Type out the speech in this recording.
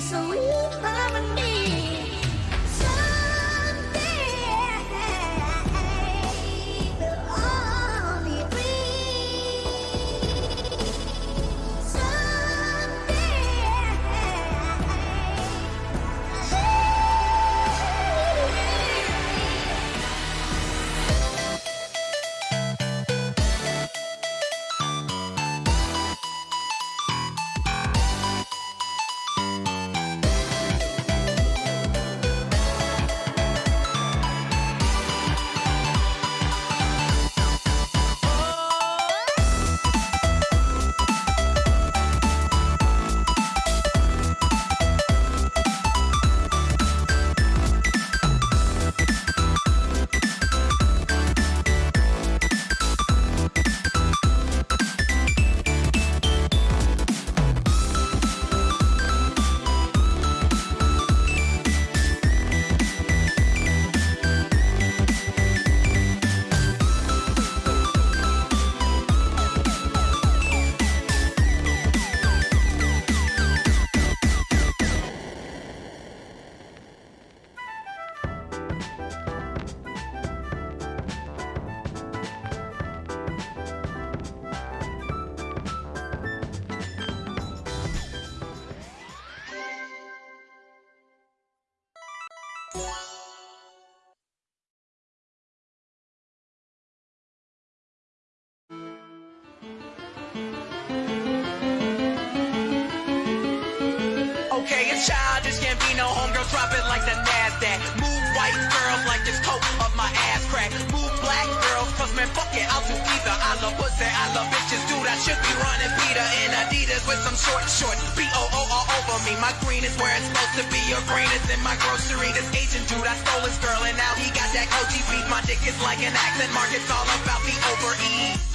sweet harmony. Okay, it's childish, can't be no homegirl, drop it like the NASDAQ. Move white girls like this coat up my ass crack. Move black girls, cause man, fuck it, I'll do either. I love pussy, I love bitches, Adidas with some short shorts. B-O-O all over me, my green is where it's supposed to be. Your green is in my grocery. This Asian dude, I stole his girl, and now he got that Coachy beef. My dick is like an accent mark, it's all about the overeat.